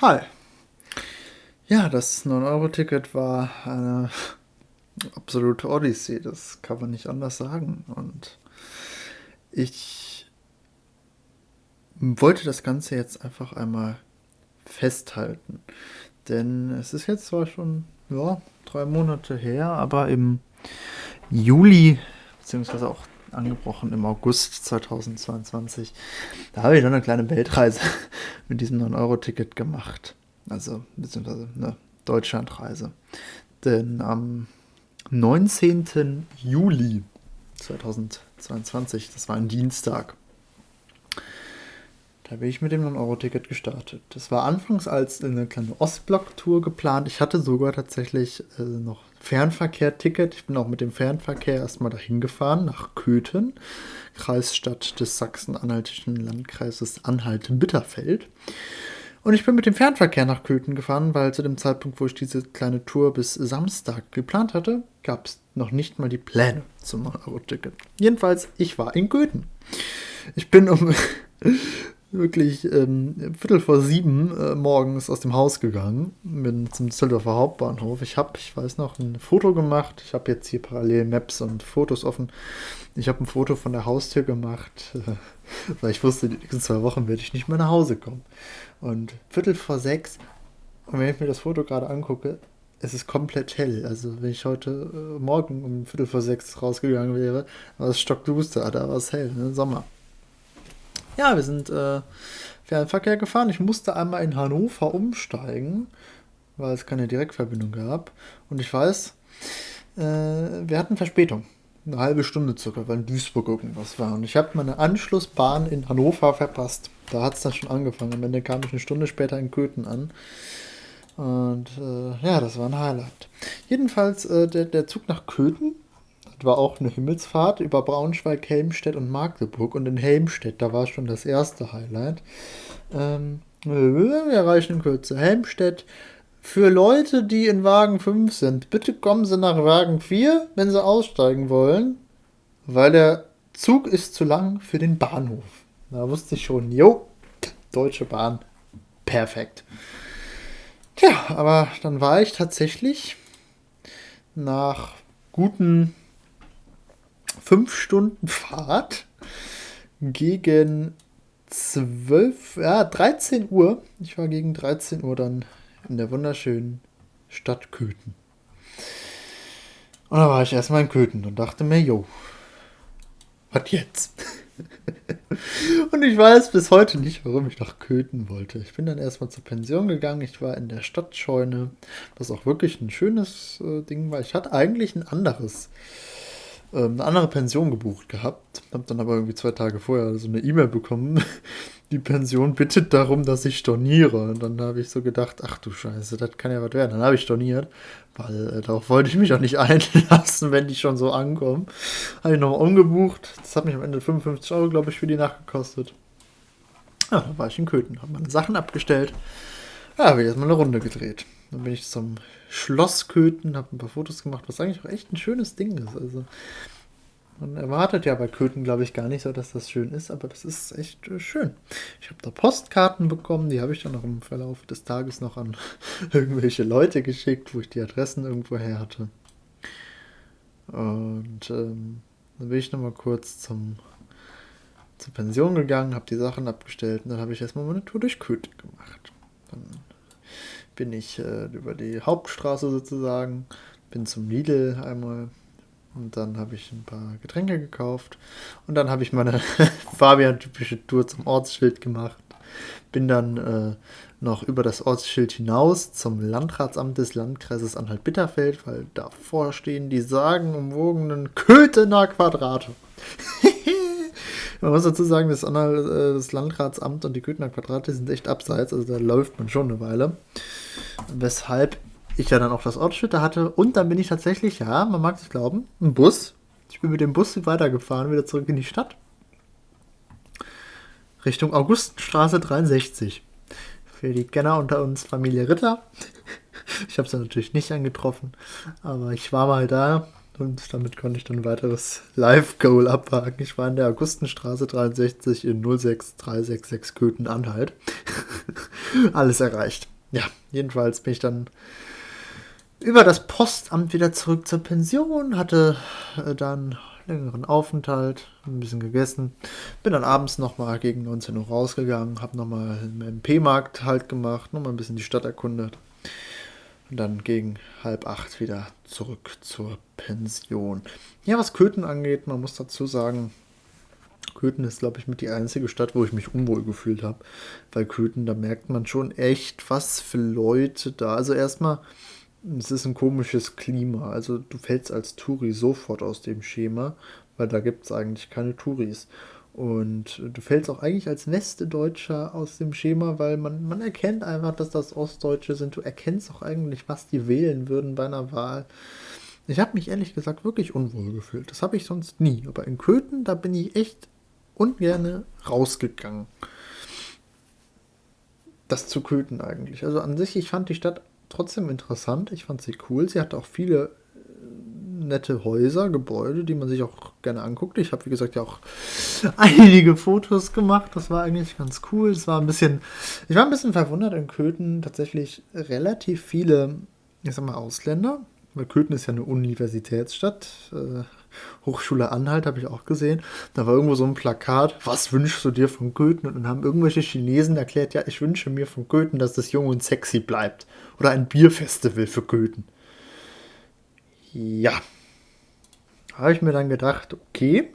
Hi. Ja, das 9-Euro-Ticket war eine absolute Odyssee, das kann man nicht anders sagen. Und ich wollte das Ganze jetzt einfach einmal festhalten. Denn es ist jetzt zwar schon ja, drei Monate her, aber im Juli, beziehungsweise auch angebrochen im August 2022. Da habe ich dann eine kleine Weltreise mit diesem 9-Euro-Ticket gemacht. Also, beziehungsweise eine Deutschlandreise. Denn am 19. Juli 2022, das war ein Dienstag, da bin ich mit dem 9-Euro-Ticket gestartet. Das war anfangs als eine kleine Ostblock-Tour geplant. Ich hatte sogar tatsächlich äh, noch Fernverkehr-Ticket. Ich bin auch mit dem Fernverkehr erstmal dahin gefahren, nach Köthen, Kreisstadt des Sachsen-Anhaltischen Landkreises Anhalt-Bitterfeld. Und ich bin mit dem Fernverkehr nach Köthen gefahren, weil zu dem Zeitpunkt, wo ich diese kleine Tour bis Samstag geplant hatte, gab es noch nicht mal die Pläne zum 9-Euro-Ticket. Jedenfalls, ich war in Köthen. Ich bin um wirklich ähm, Viertel vor sieben äh, morgens aus dem Haus gegangen, bin zum Düsseldorfer Hauptbahnhof. Ich habe, ich weiß noch, ein Foto gemacht. Ich habe jetzt hier parallel Maps und Fotos offen. Ich habe ein Foto von der Haustür gemacht, äh, weil ich wusste, die nächsten zwei Wochen werde ich nicht mehr nach Hause kommen. Und Viertel vor sechs, und wenn ich mir das Foto gerade angucke, es ist komplett hell. Also wenn ich heute äh, Morgen um Viertel vor sechs rausgegangen wäre, war es stockduster, da war es hell, ne? Sommer. Ja, wir sind äh, Fernverkehr gefahren. Ich musste einmal in Hannover umsteigen, weil es keine Direktverbindung gab. Und ich weiß, äh, wir hatten Verspätung. Eine halbe Stunde circa, weil in Duisburg irgendwas war. Und ich habe meine Anschlussbahn in Hannover verpasst. Da hat es dann schon angefangen. Am Ende kam ich eine Stunde später in Köthen an. Und äh, ja, das war ein Highlight. Jedenfalls, äh, der, der Zug nach Köthen das war auch eine Himmelsfahrt über Braunschweig, Helmstedt und Magdeburg. Und in Helmstedt, da war schon das erste Highlight. Ähm, wir erreichen in Kürze Helmstedt. Für Leute, die in Wagen 5 sind, bitte kommen Sie nach Wagen 4, wenn Sie aussteigen wollen, weil der Zug ist zu lang für den Bahnhof. Da wusste ich schon, jo, Deutsche Bahn, perfekt. Tja, aber dann war ich tatsächlich nach guten fünf Stunden Fahrt gegen 12, ja, 13 Uhr. Ich war gegen 13 Uhr dann in der wunderschönen Stadt Köthen. Und da war ich erstmal in Köthen und dachte mir, jo, was jetzt? und ich weiß bis heute nicht, warum ich nach Köthen wollte. Ich bin dann erstmal zur Pension gegangen. Ich war in der Stadtscheune, was auch wirklich ein schönes äh, Ding war. Ich hatte eigentlich ein anderes ähm, eine andere Pension gebucht gehabt. Hab dann aber irgendwie zwei Tage vorher so eine E-Mail bekommen. Die Pension bittet darum, dass ich storniere. Und dann habe ich so gedacht, ach du Scheiße, das kann ja was werden. Dann habe ich storniert, weil äh, darauf wollte ich mich auch nicht einlassen, wenn die schon so ankommen. Habe ich nochmal umgebucht. Das hat mich am Ende 55 Euro, glaube ich, für die Nacht gekostet. Ja, dann war ich in Köthen, habe meine Sachen abgestellt. Ja, habe ich erstmal eine Runde gedreht. Dann bin ich zum Schloss Köthen, habe ein paar Fotos gemacht, was eigentlich auch echt ein schönes Ding ist. Also man erwartet ja bei Köthen, glaube ich, gar nicht so, dass das schön ist, aber das ist echt äh, schön. Ich habe da Postkarten bekommen, die habe ich dann noch im Verlauf des Tages noch an irgendwelche Leute geschickt, wo ich die Adressen irgendwo her hatte. Und ähm, dann bin ich nochmal kurz zum, zur Pension gegangen, habe die Sachen abgestellt und dann habe ich erstmal meine Tour durch Köthen gemacht. Dann bin ich äh, über die Hauptstraße sozusagen, bin zum Lidl einmal und dann habe ich ein paar Getränke gekauft und dann habe ich meine Fabian-typische Tour zum Ortsschild gemacht. Bin dann äh, noch über das Ortsschild hinaus zum Landratsamt des Landkreises Anhalt-Bitterfeld, weil davor stehen die sagenumwogenen Köthener Quadrate. Man muss dazu sagen, das, äh, das Landratsamt und die Köthener Quadrate sind echt abseits, also da läuft man schon eine Weile. Weshalb ich ja dann auch das Ortsschild hatte. Und dann bin ich tatsächlich, ja, man mag es glauben, ein Bus. Ich bin mit dem Bus weitergefahren, wieder zurück in die Stadt. Richtung Augustenstraße 63. Für die Kenner unter uns Familie Ritter. Ich habe sie natürlich nicht angetroffen, aber ich war mal da und damit konnte ich dann ein weiteres Live-Goal abhaken. Ich war in der Augustenstraße 63 in 06366 Köthen-Anhalt. alles erreicht. Ja, jedenfalls bin ich dann über das Postamt wieder zurück zur Pension, hatte äh, dann längeren Aufenthalt, ein bisschen gegessen. Bin dann abends nochmal gegen 19 Uhr rausgegangen, habe nochmal im MP-Markt halt gemacht, nochmal ein bisschen die Stadt erkundet. Und dann gegen halb acht wieder zurück zur Pension. Ja, was Köthen angeht, man muss dazu sagen, Köthen ist, glaube ich, mit die einzige Stadt, wo ich mich unwohl gefühlt habe. Weil Köthen, da merkt man schon echt, was für Leute da. Also erstmal, es ist ein komisches Klima. Also du fällst als Touri sofort aus dem Schema, weil da gibt es eigentlich keine Touris. Und du fällst auch eigentlich als Westdeutscher aus dem Schema, weil man, man erkennt einfach, dass das Ostdeutsche sind. Du erkennst auch eigentlich, was die wählen würden bei einer Wahl. Ich habe mich ehrlich gesagt wirklich unwohl gefühlt. Das habe ich sonst nie. Aber in Köthen, da bin ich echt ungern rausgegangen. Das zu Köthen eigentlich. Also an sich, ich fand die Stadt trotzdem interessant. Ich fand sie cool. Sie hatte auch viele nette Häuser, Gebäude, die man sich auch gerne anguckt. Ich habe, wie gesagt, ja auch einige Fotos gemacht. Das war eigentlich ganz cool. Es war ein bisschen, ich war ein bisschen verwundert in Köthen tatsächlich relativ viele, ich sag mal, Ausländer. Weil Köthen ist ja eine Universitätsstadt. Äh, Hochschule Anhalt habe ich auch gesehen. Da war irgendwo so ein Plakat, was wünschst du dir von Köthen? Und dann haben irgendwelche Chinesen erklärt, ja, ich wünsche mir von Köthen, dass das jung und sexy bleibt. Oder ein Bierfestival für Köthen. Ja. Habe ich mir dann gedacht, okay,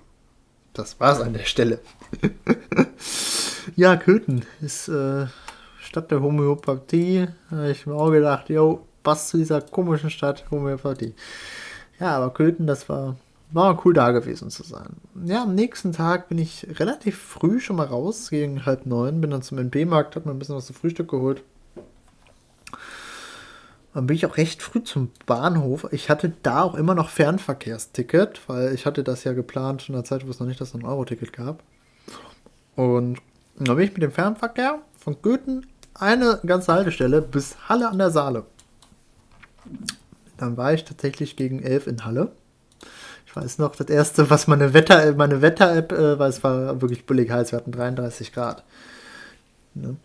das war's an der Stelle. ja, Köthen ist äh, Stadt der Homöopathie. Habe ich mir auch gedacht, yo, was zu dieser komischen Stadt Homöopathie. Ja, aber Köthen, das war war cool da gewesen zu sein. Ja, am nächsten Tag bin ich relativ früh schon mal raus, gegen halb neun, bin dann zum NB-Markt, hab mir ein bisschen was zum Frühstück geholt. Dann bin ich auch recht früh zum Bahnhof. Ich hatte da auch immer noch Fernverkehrsticket, weil ich hatte das ja geplant in der Zeit, wo es noch nicht das 9-Euro-Ticket gab. Und dann bin ich mit dem Fernverkehr von Goethen eine ganze Haltestelle bis Halle an der Saale. Dann war ich tatsächlich gegen elf in Halle ich weiß noch, das erste, was meine Wetter, meine Wetter-App, äh, weil es war wirklich billig heiß, wir hatten 33 Grad. Ne?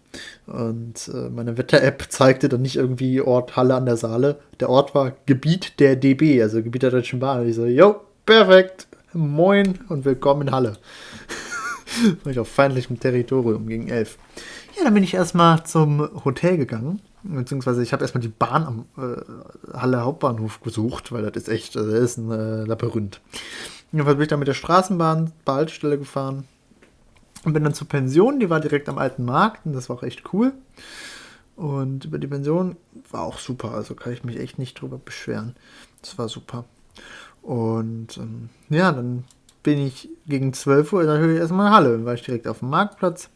Und äh, meine Wetter-App zeigte dann nicht irgendwie Ort Halle an der Saale. Der Ort war Gebiet der DB, also Gebiet der Deutschen Bahn. Und ich so, jo, perfekt, moin und willkommen in Halle. war ich auf feindlichem Territorium gegen elf. Ja, dann bin ich erstmal zum Hotel gegangen beziehungsweise ich habe erstmal die Bahn am äh, Halle Hauptbahnhof gesucht, weil das ist echt, also das ist ein äh, Labyrinth. Jedenfalls bin ich dann mit der Straßenbahn zur Haltestelle gefahren und bin dann zur Pension, die war direkt am alten Markt und das war auch echt cool. Und über die Pension war auch super, also kann ich mich echt nicht drüber beschweren. Das war super. Und ähm, ja, dann bin ich gegen 12 Uhr natürlich erstmal in Halle, war ich direkt auf dem Marktplatz.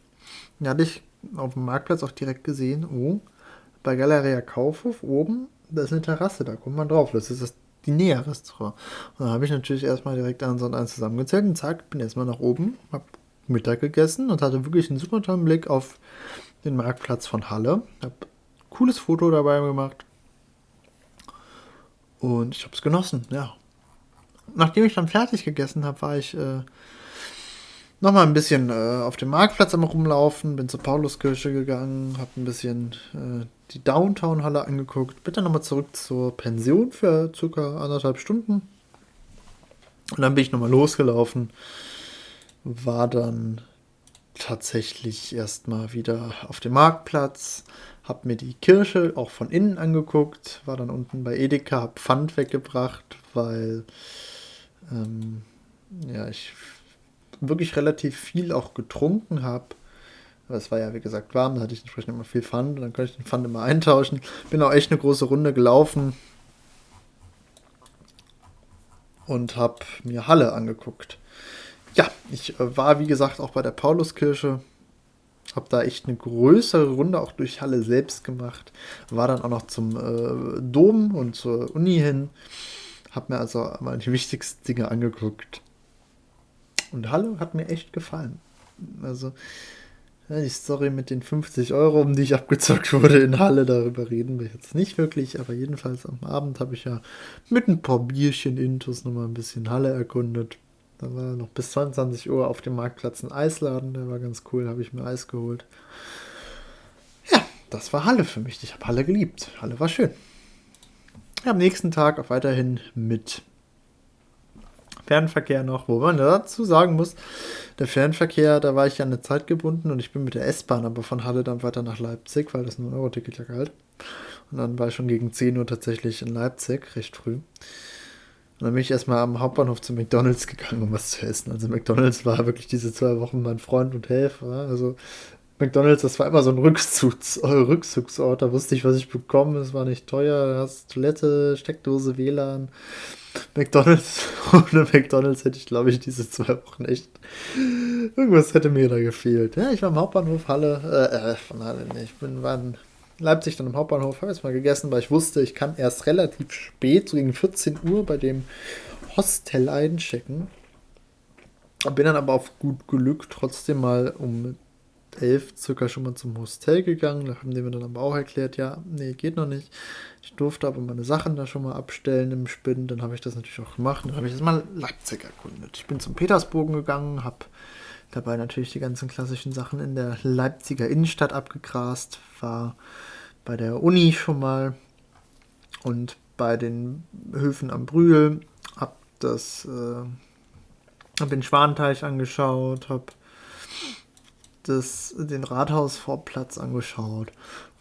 Da hatte ich auf dem Marktplatz auch direkt gesehen, oh, bei Galeria Kaufhof oben, da ist eine Terrasse, da kommt man drauf. Das ist das die Näher-Restaurant. Und dann habe ich natürlich erstmal direkt eins und eins zusammengezählt und zack, bin erstmal nach oben, habe Mittag gegessen und hatte wirklich einen super tollen Blick auf den Marktplatz von Halle. Habe cooles Foto dabei gemacht. Und ich habe es genossen, ja. Nachdem ich dann fertig gegessen habe, war ich äh, nochmal ein bisschen äh, auf dem Marktplatz am rumlaufen, bin zur Pauluskirche gegangen, habe ein bisschen äh, die Downtown-Halle angeguckt, bin dann nochmal zurück zur Pension für circa anderthalb Stunden. Und dann bin ich nochmal losgelaufen, war dann tatsächlich erstmal wieder auf dem Marktplatz, habe mir die Kirche auch von innen angeguckt, war dann unten bei Edeka, habe Pfand weggebracht, weil ähm, ja, ich wirklich relativ viel auch getrunken habe. Es war ja, wie gesagt, warm, da hatte ich entsprechend immer viel Pfand. Dann konnte ich den Pfand immer eintauschen. Bin auch echt eine große Runde gelaufen und habe mir Halle angeguckt. Ja, ich äh, war, wie gesagt, auch bei der Pauluskirche. Habe da echt eine größere Runde auch durch Halle selbst gemacht. War dann auch noch zum äh, Dom und zur Uni hin. Habe mir also mal die wichtigsten Dinge angeguckt. Und Halle hat mir echt gefallen. Also, die Story mit den 50 Euro, um die ich abgezockt wurde in Halle, darüber reden wir jetzt nicht wirklich, aber jedenfalls am Abend habe ich ja mit ein paar Bierchen Intus nochmal ein bisschen Halle erkundet. Da war noch bis 22 Uhr auf dem Marktplatz ein Eisladen, der war ganz cool, habe ich mir Eis geholt. das war Halle für mich. Ich habe Halle geliebt. Halle war schön. Ja, am nächsten Tag auch weiterhin mit Fernverkehr noch, wo man dazu sagen muss, der Fernverkehr, da war ich ja eine Zeit gebunden und ich bin mit der S-Bahn aber von Halle dann weiter nach Leipzig, weil das nur ein Euro-Ticket ja galt. Und dann war ich schon gegen 10 Uhr tatsächlich in Leipzig, recht früh. Und dann bin ich erstmal am Hauptbahnhof zu McDonalds gegangen, um was zu essen. Also McDonalds war wirklich diese zwei Wochen mein Freund und Helfer. Also McDonalds, das war immer so ein Rückzugs Rückzugsort. Da wusste ich, was ich bekomme. Es war nicht teuer. Da hast Toilette, Steckdose, WLAN. McDonalds, ohne McDonalds hätte ich, glaube ich, diese zwei Wochen echt. Irgendwas hätte mir da gefehlt. Ja, ich war im Hauptbahnhof Halle, äh, äh von Halle, nee, ich bin, war Leipzig dann im Hauptbahnhof, habe jetzt mal gegessen, weil ich wusste, ich kann erst relativ spät, so gegen 14 Uhr, bei dem Hostel einchecken. Bin dann aber auf gut Glück trotzdem mal um 11 circa schon mal zum Hostel gegangen. Da haben die mir dann aber auch erklärt, ja, nee, geht noch nicht. Ich durfte aber meine Sachen da schon mal abstellen im Spinnen. Dann habe ich das natürlich auch gemacht. Dann habe ich erstmal Leipzig erkundet. Ich bin zum Petersbogen gegangen, habe dabei natürlich die ganzen klassischen Sachen in der Leipziger Innenstadt abgegrast. War bei der Uni schon mal und bei den Höfen am Brühl. Hab das, äh, hab den Schwanteich angeschaut, habe das, den Rathausvorplatz angeschaut.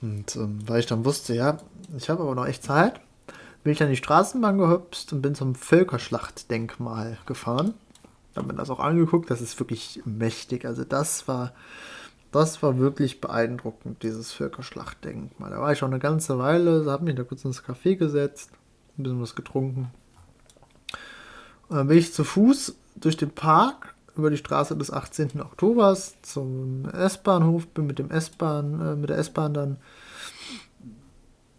Und ähm, weil ich dann wusste, ja, ich habe aber noch echt Zeit, bin ich dann die Straßenbahn gehüpft und bin zum Völkerschlachtdenkmal gefahren. Habe mir das auch angeguckt, das ist wirklich mächtig. Also das war, das war wirklich beeindruckend, dieses Völkerschlachtdenkmal. Da war ich schon eine ganze Weile, habe mich da kurz ins Café gesetzt, ein bisschen was getrunken. Und dann bin ich zu Fuß durch den Park über die Straße des 18. Oktobers zum S-Bahnhof, bin mit dem S-Bahn, äh, mit der S-Bahn dann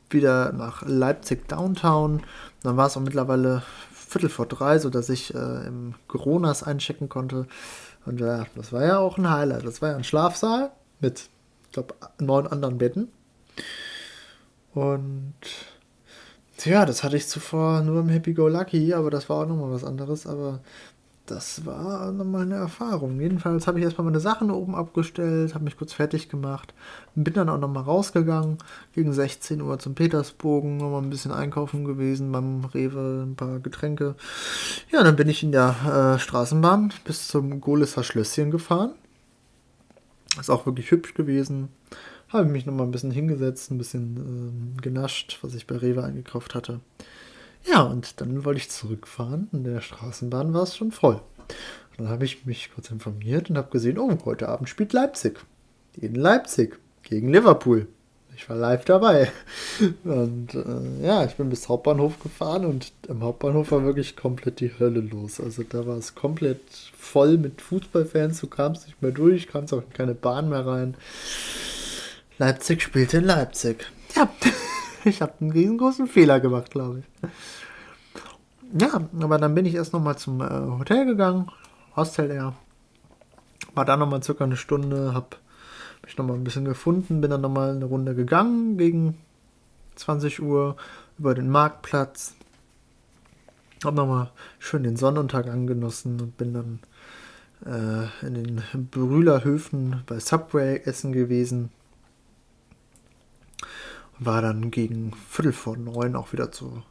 wieder nach Leipzig Downtown. Dann war es auch mittlerweile Viertel vor drei, sodass ich äh, im Coronas einchecken konnte. Und äh, das war ja auch ein Highlight. Das war ja ein Schlafsaal mit, ich glaube, neun anderen Betten. Und ja, das hatte ich zuvor nur im Happy Go Lucky, aber das war auch nochmal was anderes. Aber das war nochmal eine Erfahrung. Jedenfalls habe ich erstmal meine Sachen oben abgestellt, habe mich kurz fertig gemacht, bin dann auch nochmal rausgegangen, gegen 16 Uhr zum Petersbogen, nochmal ein bisschen einkaufen gewesen beim Rewe, ein paar Getränke. Ja, dann bin ich in der äh, Straßenbahn bis zum Golisser Schlösschen gefahren. Ist auch wirklich hübsch gewesen. Habe mich nochmal ein bisschen hingesetzt, ein bisschen äh, genascht, was ich bei Rewe eingekauft hatte. Ja, und dann wollte ich zurückfahren. In der Straßenbahn war es schon voll. Und dann habe ich mich kurz informiert und habe gesehen, oh, heute Abend spielt Leipzig. In Leipzig gegen Liverpool. Ich war live dabei. Und äh, ja, ich bin bis Hauptbahnhof gefahren und im Hauptbahnhof war wirklich komplett die Hölle los. Also da war es komplett voll mit Fußballfans. Du kamst nicht mehr durch, kamst auch in keine Bahn mehr rein. Leipzig spielte in Leipzig. Ja. ich habe einen riesengroßen Fehler gemacht, glaube ich. Ja, aber dann bin ich erst nochmal zum äh, Hotel gegangen, Hostel Air. War da nochmal circa eine Stunde, habe mich nochmal ein bisschen gefunden, bin dann nochmal eine Runde gegangen gegen 20 Uhr über den Marktplatz. Hab nochmal schön den Sonnenuntergang genossen und bin dann äh, in den Brühlerhöfen bei Subway essen gewesen war dann gegen Viertel vor neun auch wieder zu,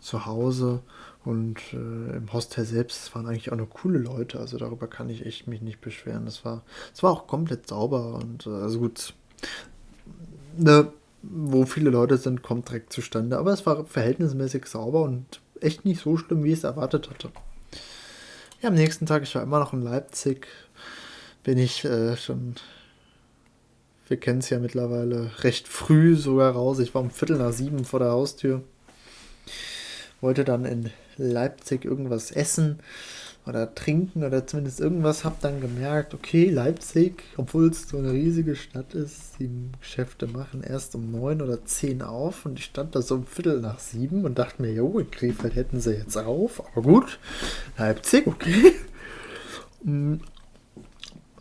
zu Hause. Und äh, im Hostel selbst waren eigentlich auch nur coole Leute. Also darüber kann ich echt mich nicht beschweren. Das war, es war auch komplett sauber und äh, also gut. Ne, wo viele Leute sind, kommt direkt zustande. Aber es war verhältnismäßig sauber und echt nicht so schlimm, wie ich es erwartet hatte. Ja, am nächsten Tag, ich war immer noch in Leipzig, bin ich äh, schon wir kennen es ja mittlerweile recht früh sogar raus. Ich war um Viertel nach sieben vor der Haustür. Wollte dann in Leipzig irgendwas essen oder trinken oder zumindest irgendwas. Hab dann gemerkt, okay, Leipzig, obwohl es so eine riesige Stadt ist, die Geschäfte machen erst um neun oder zehn auf und ich stand da so um Viertel nach sieben und dachte mir, jo, in Krefeld hätten sie jetzt auf, aber gut, Leipzig, okay. Hm,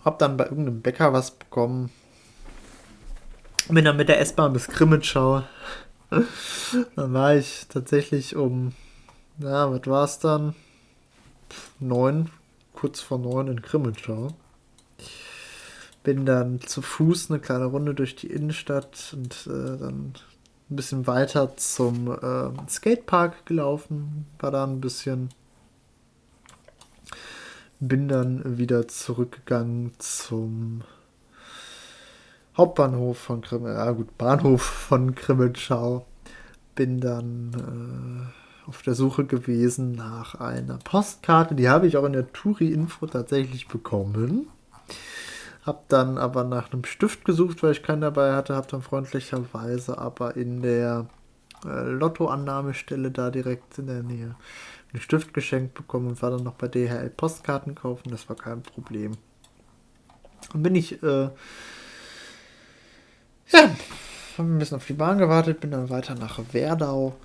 hab dann bei irgendeinem Bäcker was bekommen, bin dann mit der S-Bahn bis Grimmitschau. dann war ich tatsächlich um, ja, was war es dann? Neun, kurz vor neun in Grimmitschau. Bin dann zu Fuß eine kleine Runde durch die Innenstadt und äh, dann ein bisschen weiter zum äh, Skatepark gelaufen. War da ein bisschen. Bin dann wieder zurückgegangen zum Hauptbahnhof von Krimmel, ja gut, Bahnhof von Krimmelschau. Bin dann äh, auf der Suche gewesen nach einer Postkarte. Die habe ich auch in der Touri-Info tatsächlich bekommen. Hab dann aber nach einem Stift gesucht, weil ich keinen dabei hatte. Hab dann freundlicherweise aber in der äh, Lottoannahmestelle da direkt in der Nähe einen Stift geschenkt bekommen und war dann noch bei DHL Postkarten kaufen. Das war kein Problem. Dann bin ich äh, ja, habe ein bisschen auf die Bahn gewartet, bin dann weiter nach Werdau,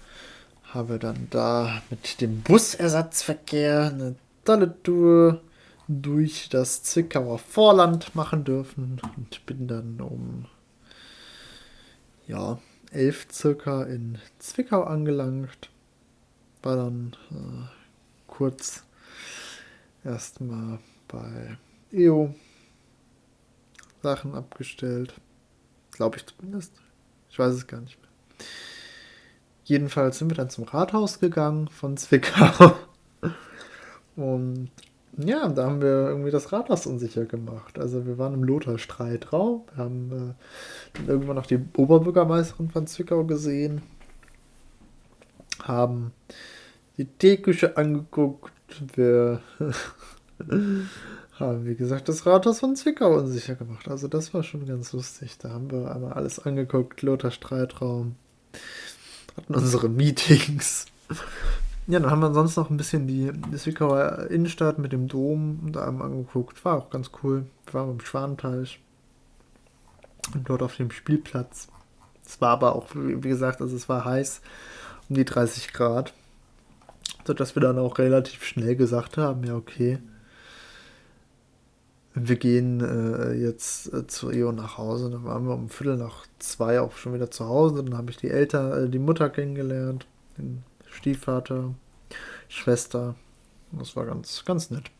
habe dann da mit dem Busersatzverkehr eine tolle Tour durch das Zwickauer Vorland machen dürfen und bin dann um ja, elf circa in Zwickau angelangt. War dann äh, kurz erstmal bei EO Sachen abgestellt. Glaube ich zumindest. Ich weiß es gar nicht mehr. Jedenfalls sind wir dann zum Rathaus gegangen von Zwickau. Und ja, da haben wir irgendwie das Rathaus unsicher gemacht. Also wir waren im Lothar-Streitraum. Wir haben äh, dann irgendwann noch die Oberbürgermeisterin von Zwickau gesehen. Haben die Teeküche angeguckt. Wir haben, wie gesagt, das Rathaus von Zwickau unsicher gemacht. Also das war schon ganz lustig. Da haben wir einmal alles angeguckt, Lothar Streitraum, hatten unsere Meetings. Ja, dann haben wir sonst noch ein bisschen die, Zwickauer Innenstadt mit dem Dom da einmal angeguckt. War auch ganz cool. Wir waren im Schwanenteich und dort auf dem Spielplatz. Es war aber auch, wie gesagt, also es war heiß, um die 30 Grad. Sodass wir dann auch relativ schnell gesagt haben, ja okay, wir gehen äh, jetzt äh, zu Eo nach Hause. Dann waren wir um Viertel nach zwei auch schon wieder zu Hause. Dann habe ich die Eltern, äh, die Mutter kennengelernt, den Stiefvater, Schwester. Das war ganz, ganz nett.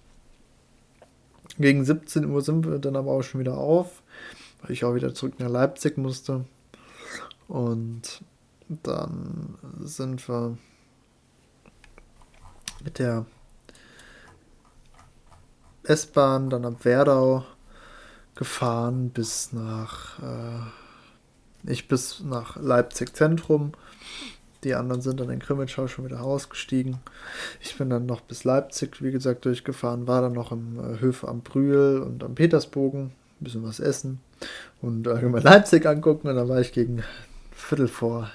Gegen 17 Uhr sind wir dann aber auch schon wieder auf, weil ich auch wieder zurück nach Leipzig musste. Und dann sind wir mit der S-Bahn, dann ab Werdau gefahren bis nach, äh, ich bis nach Leipzig Zentrum. Die anderen sind dann in Grimmitschau schon wieder ausgestiegen. Ich bin dann noch bis Leipzig, wie gesagt, durchgefahren, war dann noch im äh, Höfe am Brühl und am Petersbogen, ein bisschen was essen und allgemein Leipzig angucken. Und dann war ich gegen Viertel vor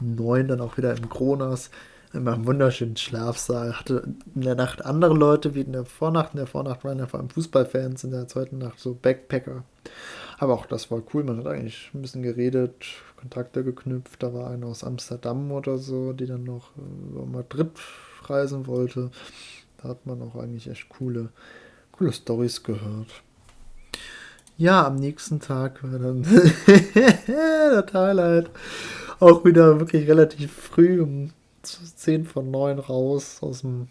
neun dann auch wieder im Kronas in meinem wunderschönen Schlafsaal. Hatte in der Nacht andere Leute wie in der Vornacht. In der Vornacht waren ja vor allem Fußballfans, in der zweiten Nacht so Backpacker. Aber auch das war cool. Man hat eigentlich ein bisschen geredet, Kontakte geknüpft. Da war einer aus Amsterdam oder so, die dann noch über Madrid reisen wollte. Da hat man auch eigentlich echt coole, coole Stories gehört. Ja, am nächsten Tag war dann der Highlight auch wieder wirklich relativ früh um 10 von 9 raus aus dem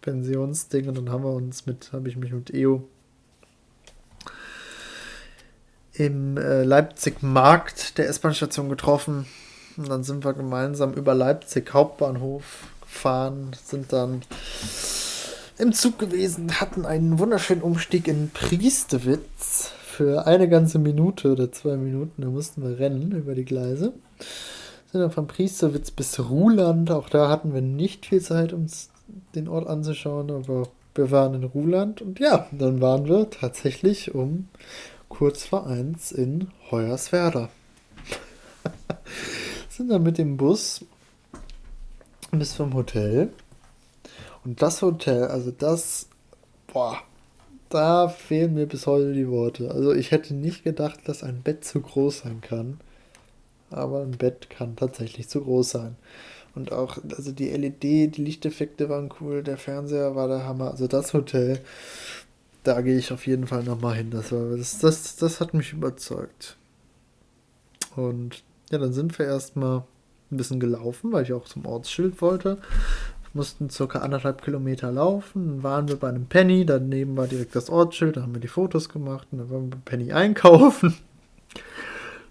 Pensionsding und dann haben wir uns mit, habe ich mich mit EO im äh, Leipzig Markt der S-Bahn-Station getroffen. Und dann sind wir gemeinsam über Leipzig Hauptbahnhof gefahren, sind dann im Zug gewesen, hatten einen wunderschönen Umstieg in Priestewitz für eine ganze Minute oder zwei Minuten. Da mussten wir rennen über die Gleise sind dann von Priesterwitz bis Ruhland. Auch da hatten wir nicht viel Zeit, uns den Ort anzuschauen, aber wir waren in Ruhland und ja, dann waren wir tatsächlich um kurz vor eins in Hoyerswerda. sind dann mit dem Bus bis zum Hotel. Und das Hotel, also das, boah, da fehlen mir bis heute die Worte. Also ich hätte nicht gedacht, dass ein Bett zu groß sein kann aber ein Bett kann tatsächlich zu groß sein. Und auch, also die LED, die Lichteffekte waren cool, der Fernseher war der Hammer. Also das Hotel, da gehe ich auf jeden Fall nochmal hin. Das, war, das, das, das hat mich überzeugt. Und ja, dann sind wir erstmal ein bisschen gelaufen, weil ich auch zum Ortsschild wollte. mussten circa anderthalb Kilometer laufen. Dann waren wir bei einem Penny, daneben war direkt das Ortsschild, da haben wir die Fotos gemacht und dann waren wir bei Penny einkaufen.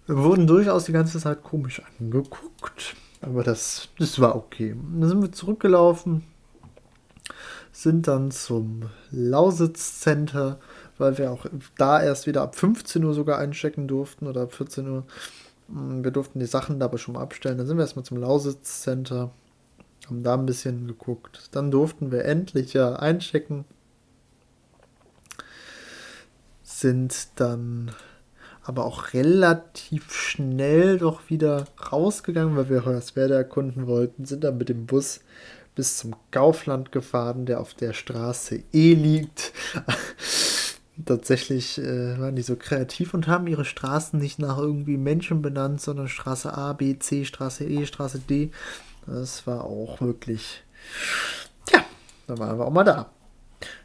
Wir wurden durchaus die ganze Zeit komisch angeguckt, aber das, das war okay. Dann sind wir zurückgelaufen, sind dann zum Lausitz Center, weil wir auch da erst wieder ab 15 Uhr sogar einchecken durften oder ab 14 Uhr. Wir durften die Sachen dabei schon mal abstellen. Dann sind wir erstmal zum Lausitz Center, haben da ein bisschen geguckt. Dann durften wir endlich ja einchecken. Sind dann aber auch relativ schnell doch wieder rausgegangen, weil wir Hoyerswerda erkunden wollten, sind dann mit dem Bus bis zum Kaufland gefahren, der auf der Straße E liegt. Tatsächlich äh, waren die so kreativ und haben ihre Straßen nicht nach irgendwie Menschen benannt, sondern Straße A, B, C, Straße E, Straße D. Das war auch wirklich. Ja, da waren wir auch mal da.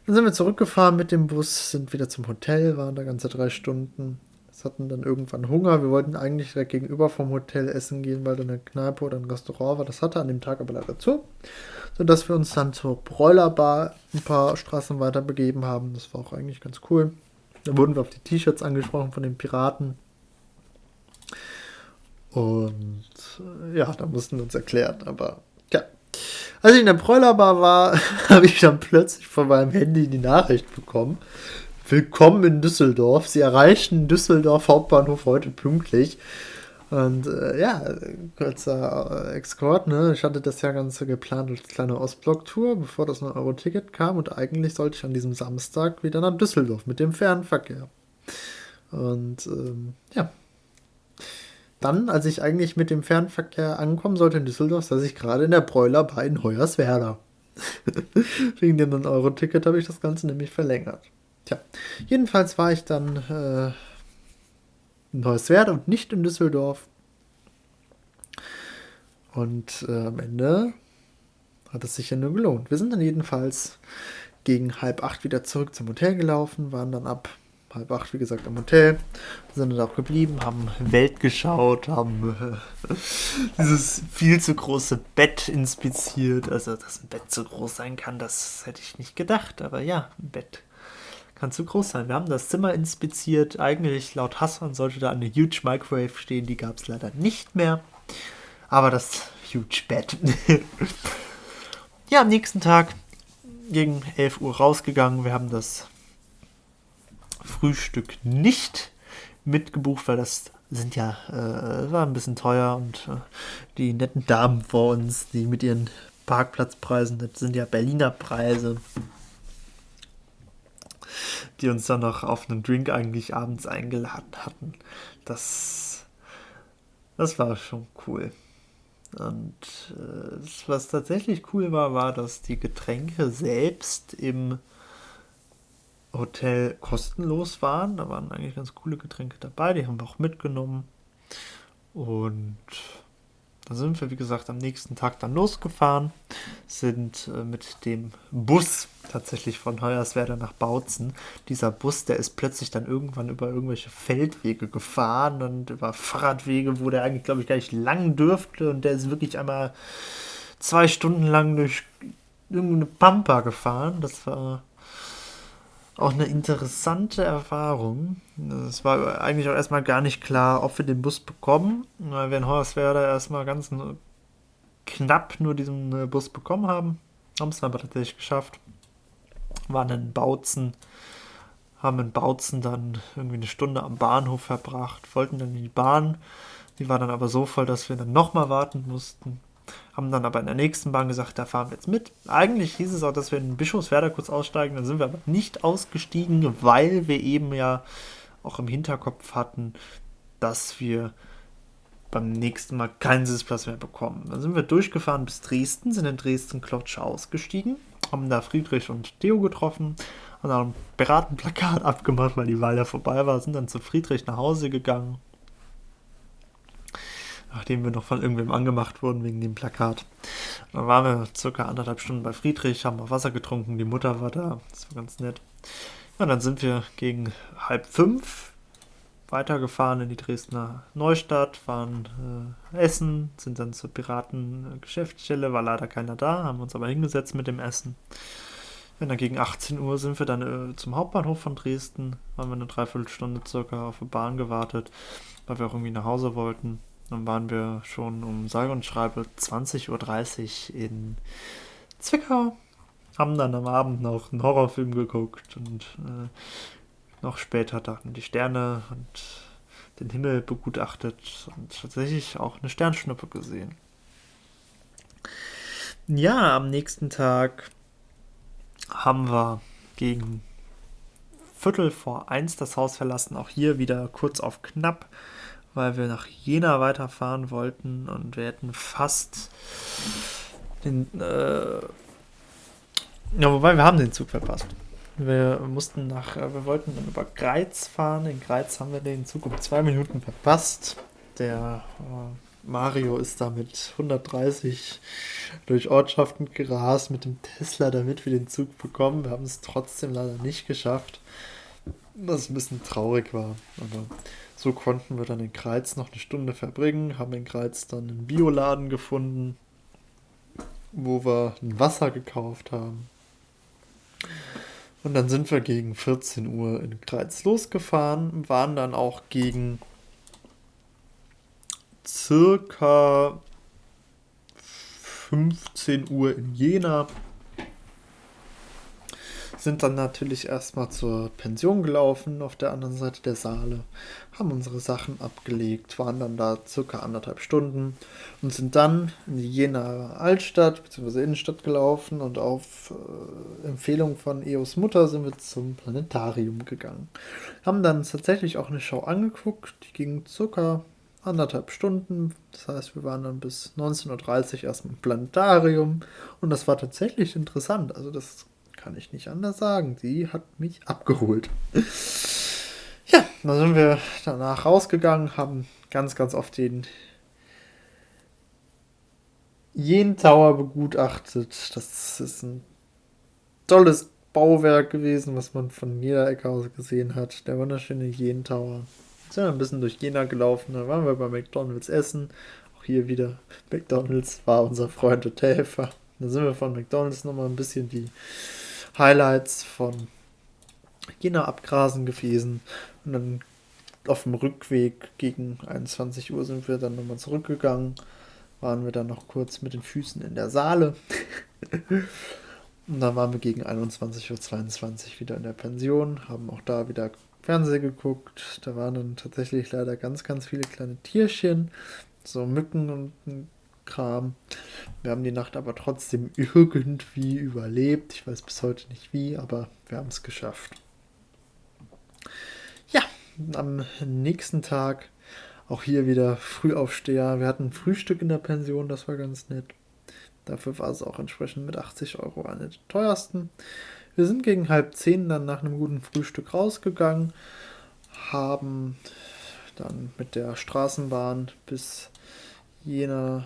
Dann sind wir zurückgefahren mit dem Bus, sind wieder zum Hotel, waren da ganze drei Stunden. Wir hatten dann irgendwann Hunger. Wir wollten eigentlich direkt gegenüber vom Hotel essen gehen, weil da eine Kneipe oder ein Restaurant war. Das hatte an dem Tag aber leider zu. Sodass wir uns dann zur Bräulerbar ein paar Straßen weiter begeben haben. Das war auch eigentlich ganz cool. Da wurden wir auf die T-Shirts angesprochen von den Piraten. Und äh, ja, da mussten wir uns erklären, aber ja. Als ich in der Bräulerbar war, habe ich dann plötzlich von meinem Handy die Nachricht bekommen. Willkommen in Düsseldorf. Sie erreichen Düsseldorf Hauptbahnhof heute pünktlich. Und äh, ja, kurzer äh, Exkord, ne? Ich hatte das ja Ganze geplant als kleine Ostblock-Tour, bevor das 9-Euro-Ticket kam. Und eigentlich sollte ich an diesem Samstag wieder nach Düsseldorf mit dem Fernverkehr. Und ähm, ja, dann, als ich eigentlich mit dem Fernverkehr ankommen sollte in Düsseldorf, saß ich gerade in der Bräulerbar in Hoyerswerda. Wegen dem 9-Euro-Ticket habe ich das Ganze nämlich verlängert. Tja, jedenfalls war ich dann äh, in Neuswerda und nicht in Düsseldorf. Und äh, am Ende hat es sich ja nur gelohnt. Wir sind dann jedenfalls gegen halb acht wieder zurück zum Hotel gelaufen, waren dann ab halb acht, wie gesagt, am Hotel, sind dann auch geblieben, haben Welt geschaut, haben äh, dieses viel zu große Bett inspiziert. Also, dass ein Bett so groß sein kann, das hätte ich nicht gedacht. Aber ja, ein Bett kann zu groß sein. Wir haben das Zimmer inspiziert. Eigentlich laut Hassan sollte da eine Huge Microwave stehen. Die gab es leider nicht mehr. Aber das Huge Bett. ja, am nächsten Tag gegen 11 Uhr rausgegangen. Wir haben das Frühstück nicht mitgebucht, weil das sind ja, äh, war ein bisschen teuer und äh, die netten Damen vor uns, die mit ihren Parkplatzpreisen, das sind ja Berliner Preise, die uns dann noch auf einen Drink eigentlich abends eingeladen hatten. Das, das war schon cool. Und äh, was tatsächlich cool war, war, dass die Getränke selbst im Hotel kostenlos waren. Da waren eigentlich ganz coole Getränke dabei, die haben wir auch mitgenommen. Und da sind wir, wie gesagt, am nächsten Tag dann losgefahren, sind äh, mit dem Bus tatsächlich von Hoyerswerda nach Bautzen. Dieser Bus, der ist plötzlich dann irgendwann über irgendwelche Feldwege gefahren und über Fahrradwege, wo der eigentlich, glaube ich, gar nicht lang dürfte. Und der ist wirklich einmal zwei Stunden lang durch irgendeine Pampa gefahren. Das war auch eine interessante Erfahrung. Es war eigentlich auch erstmal gar nicht klar, ob wir den Bus bekommen, weil wir in Hoyerswerda erstmal ganz knapp nur diesen äh, Bus bekommen haben. Haben es aber tatsächlich geschafft. Waren in Bautzen, haben in Bautzen dann irgendwie eine Stunde am Bahnhof verbracht, wollten dann in die Bahn. Die war dann aber so voll, dass wir dann nochmal warten mussten haben dann aber in der nächsten Bahn gesagt, da fahren wir jetzt mit. Eigentlich hieß es auch, dass wir in Bischofswerda kurz aussteigen, dann sind wir aber nicht ausgestiegen, weil wir eben ja auch im Hinterkopf hatten, dass wir beim nächsten Mal keinen Sitzplatz mehr bekommen. Dann sind wir durchgefahren bis Dresden, sind in Dresden-Klotsche ausgestiegen, haben da Friedrich und Theo getroffen, haben dann ein Beratenplakat abgemacht, weil die Wahl ja vorbei war, sind dann zu Friedrich nach Hause gegangen, nachdem wir noch von irgendwem angemacht wurden wegen dem Plakat. Dann waren wir circa anderthalb Stunden bei Friedrich, haben auch Wasser getrunken, die Mutter war da, das war ganz nett. Ja, dann sind wir gegen halb fünf weitergefahren in die Dresdner Neustadt, waren äh, essen, sind dann zur Piraten-Geschäftsstelle, war leider keiner da, haben uns aber hingesetzt mit dem Essen. Und dann gegen 18 Uhr sind wir dann äh, zum Hauptbahnhof von Dresden, haben wir eine Dreiviertelstunde circa auf die Bahn gewartet, weil wir auch irgendwie nach Hause wollten. Dann waren wir schon um sage und schreibe 20.30 Uhr in Zwickau, haben dann am Abend noch einen Horrorfilm geguckt und äh, noch später dann die Sterne und den Himmel begutachtet und tatsächlich auch eine Sternschnuppe gesehen. Ja, am nächsten Tag haben wir gegen Viertel vor eins das Haus verlassen. Auch hier wieder kurz auf knapp, weil wir nach Jena weiterfahren wollten und wir hätten fast den. Äh ja, wobei wir haben den Zug verpasst. Wir mussten nach, äh, wir wollten dann über Greiz fahren. In Greiz haben wir den Zug um zwei Minuten verpasst. Der äh, Mario ist da mit 130 durch Ortschaften gerast mit dem Tesla, damit wir den Zug bekommen. Wir haben es trotzdem leider nicht geschafft, was ein bisschen traurig war. Aber so konnten wir dann in Kreiz noch eine Stunde verbringen, haben in Kreiz dann einen Bioladen gefunden, wo wir ein Wasser gekauft haben. Und dann sind wir gegen 14 Uhr in Kreiz losgefahren, waren dann auch gegen circa 15 Uhr in Jena. Sind dann natürlich erstmal zur Pension gelaufen auf der anderen Seite der Saale, haben unsere Sachen abgelegt, waren dann da circa anderthalb Stunden und sind dann in die Jena Altstadt bzw. Innenstadt gelaufen und auf äh, Empfehlung von Eos Mutter sind wir zum Planetarium gegangen. Haben dann tatsächlich auch eine Show angeguckt, die ging circa anderthalb Stunden. Das heißt, wir waren dann bis 19.30 Uhr erstmal im Planetarium und das war tatsächlich interessant. Also das kann ich nicht anders sagen. Sie hat mich abgeholt. ja, dann sind wir danach rausgegangen, haben ganz, ganz oft den Jen Tower begutachtet. Das ist ein tolles Bauwerk gewesen, was man von jeder Ecke aus gesehen hat. Der wunderschöne Jen Tower. Sind wir ein bisschen durch Jena gelaufen, dann waren wir bei McDonalds essen. Auch hier wieder McDonalds war unser Freund und Helfer. Dann sind wir von McDonalds nochmal ein bisschen die Highlights von Jena abgrasen gewesen. Und dann auf dem Rückweg gegen 21 Uhr sind wir dann nochmal zurückgegangen. Waren wir dann noch kurz mit den Füßen in der Saale. Und dann waren wir gegen 21.22 Uhr wieder in der Pension, haben auch da wieder Fernsehen geguckt. Da waren dann tatsächlich leider ganz, ganz viele kleine Tierchen, so Mücken und Kram. Wir haben die Nacht aber trotzdem irgendwie überlebt. Ich weiß bis heute nicht wie, aber wir haben es geschafft. Ja, am nächsten Tag auch hier wieder Frühaufsteher. Wir hatten Frühstück in der Pension, das war ganz nett. Dafür war es auch entsprechend mit 80 Euro eine der teuersten. Wir sind gegen halb zehn dann nach einem guten Frühstück rausgegangen, haben dann mit der Straßenbahn bis Jena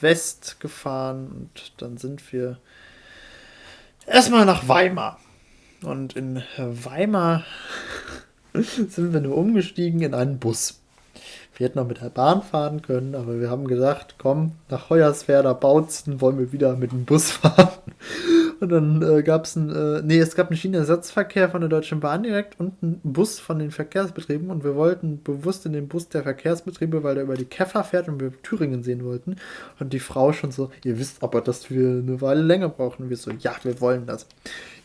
West gefahren und dann sind wir erstmal nach Weimar. Und in Weimar sind wir nur umgestiegen in einen Bus. Wir hätten noch mit der Bahn fahren können, aber wir haben gesagt, komm, nach Hoyerswerda Bautzen wollen wir wieder mit dem Bus fahren. Und dann äh, gab es einen, äh, nee, es gab einen Schienenersatzverkehr von der Deutschen Bahn direkt und einen Bus von den Verkehrsbetrieben und wir wollten bewusst in den Bus der Verkehrsbetriebe, weil der über die Käfer fährt und wir Thüringen sehen wollten. Und die Frau schon so, ihr wisst aber, dass wir eine Weile länger brauchen. Und wir so, ja, wir wollen das.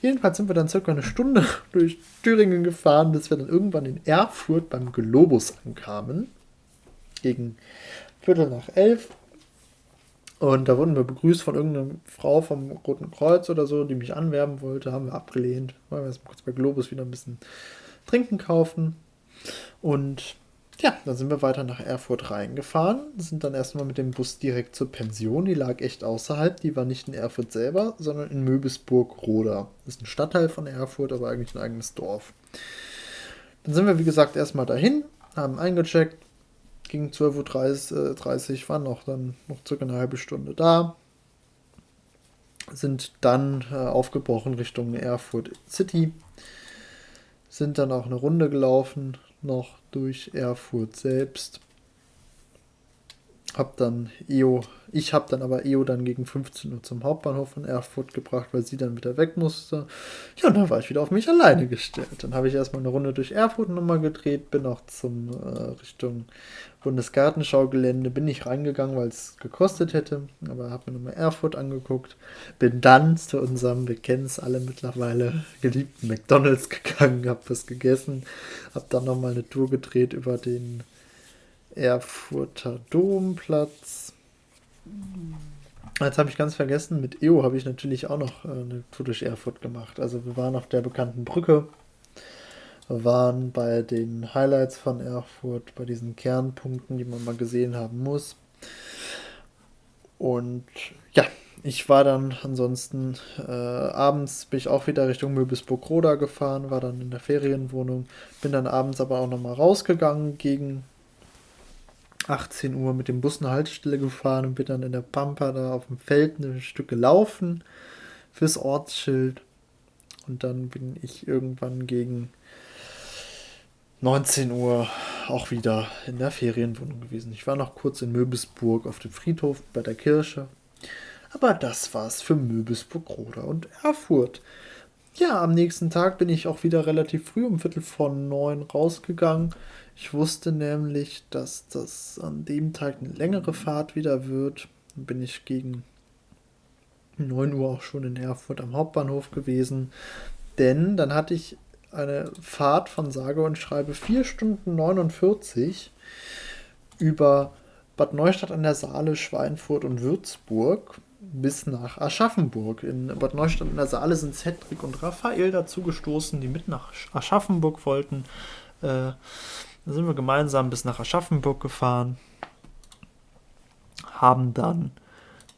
Jedenfalls sind wir dann circa eine Stunde durch Thüringen gefahren, bis wir dann irgendwann in Erfurt beim Globus ankamen. Gegen Viertel nach elf und da wurden wir begrüßt von irgendeiner Frau vom Roten Kreuz oder so, die mich anwerben wollte. Haben wir abgelehnt. Wollen wir jetzt kurz bei Globus wieder ein bisschen trinken kaufen. Und ja, dann sind wir weiter nach Erfurt reingefahren. Sind dann erstmal mit dem Bus direkt zur Pension. Die lag echt außerhalb. Die war nicht in Erfurt selber, sondern in Möbisburg-Roda. Das ist ein Stadtteil von Erfurt, aber eigentlich ein eigenes Dorf. Dann sind wir, wie gesagt, erstmal dahin, haben eingecheckt, gegen 12.30 Uhr, waren noch dann noch circa eine halbe Stunde da. Sind dann äh, aufgebrochen Richtung Erfurt City. sind dann auch eine Runde gelaufen, noch durch Erfurt selbst. Hab dann EO, ich habe dann aber EO dann gegen 15 Uhr zum Hauptbahnhof von Erfurt gebracht, weil sie dann wieder weg musste. Ja, und dann war ich wieder auf mich alleine gestellt. Dann habe ich erstmal eine Runde durch Erfurt nochmal gedreht, bin auch zum äh, Richtung Bundesgartenschaugelände, bin nicht reingegangen, weil es gekostet hätte, aber habe mir nochmal Erfurt angeguckt. Bin dann zu unserem, wir kennen es alle mittlerweile, geliebten McDonalds gegangen, habe was gegessen, habe dann nochmal eine Tour gedreht über den Erfurter Domplatz. Jetzt habe ich ganz vergessen, mit EO habe ich natürlich auch noch äh, eine Tour durch Erfurt gemacht. Also wir waren auf der bekannten Brücke, waren bei den Highlights von Erfurt, bei diesen Kernpunkten, die man mal gesehen haben muss. Und ja, ich war dann ansonsten äh, abends bin ich auch wieder Richtung Möbelsburg-Roda gefahren, war dann in der Ferienwohnung, bin dann abends aber auch nochmal rausgegangen gegen 18 Uhr mit dem Bus eine Haltestelle gefahren und bin dann in der Pampa da auf dem Feld ein Stück gelaufen fürs Ortsschild. Und dann bin ich irgendwann gegen 19 Uhr auch wieder in der Ferienwohnung gewesen. Ich war noch kurz in Möbelsburg auf dem Friedhof bei der Kirche. Aber das war's für Möbelsburg, Roda und Erfurt. Ja, am nächsten Tag bin ich auch wieder relativ früh um Viertel vor neun rausgegangen ich wusste nämlich, dass das an dem Tag eine längere Fahrt wieder wird. Dann bin ich gegen 9 Uhr auch schon in Erfurt am Hauptbahnhof gewesen. Denn dann hatte ich eine Fahrt von sage und schreibe 4 Stunden 49 über Bad Neustadt an der Saale, Schweinfurt und Würzburg bis nach Aschaffenburg. In Bad Neustadt an der Saale sind Cedric und Raphael dazu gestoßen, die mit nach Aschaffenburg wollten. Äh, dann sind wir gemeinsam bis nach Aschaffenburg gefahren, haben dann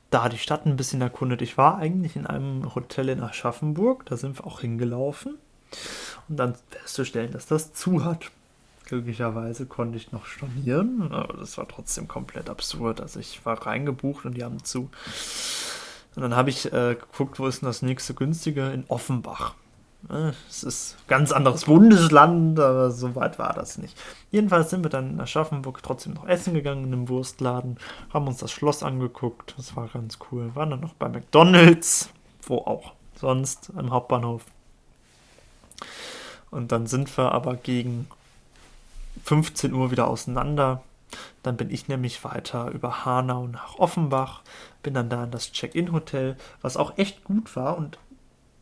da die Stadt ein bisschen erkundet. Ich war eigentlich in einem Hotel in Aschaffenburg, da sind wir auch hingelaufen und dann festzustellen, dass das zu hat. Glücklicherweise konnte ich noch stornieren, aber das war trotzdem komplett absurd. Also ich war reingebucht und die haben zu. Und dann habe ich äh, geguckt, wo ist denn das nächste günstige? In Offenbach. Ne, es ist ein ganz anderes Bundesland, aber so weit war das nicht. Jedenfalls sind wir dann in Aschaffenburg trotzdem noch essen gegangen in einem Wurstladen, haben uns das Schloss angeguckt, das war ganz cool. Waren dann noch bei McDonalds, wo auch sonst am Hauptbahnhof. Und dann sind wir aber gegen 15 Uhr wieder auseinander. Dann bin ich nämlich weiter über Hanau nach Offenbach, bin dann da in das Check-in-Hotel, was auch echt gut war und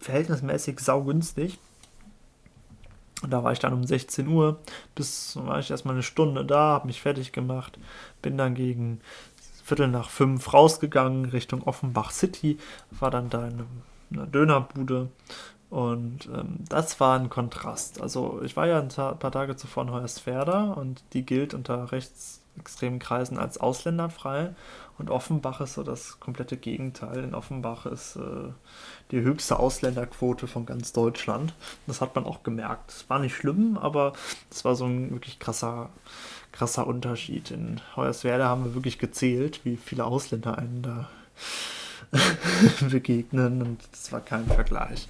verhältnismäßig saugünstig. Und da war ich dann um 16 Uhr, bis war ich erstmal eine Stunde da, habe mich fertig gemacht, bin dann gegen Viertel nach fünf rausgegangen Richtung Offenbach City, war dann da in einer Dönerbude und ähm, das war ein Kontrast. Also ich war ja ein paar Tage zuvor in Hoyerswerda und die gilt unter rechtsextremen Kreisen als ausländerfrei und Offenbach ist so das komplette Gegenteil. In Offenbach ist äh, die höchste Ausländerquote von ganz Deutschland. Das hat man auch gemerkt. Es war nicht schlimm, aber es war so ein wirklich krasser, krasser Unterschied. In Hoyerswerda haben wir wirklich gezählt, wie viele Ausländer einen da begegnen und das war kein Vergleich.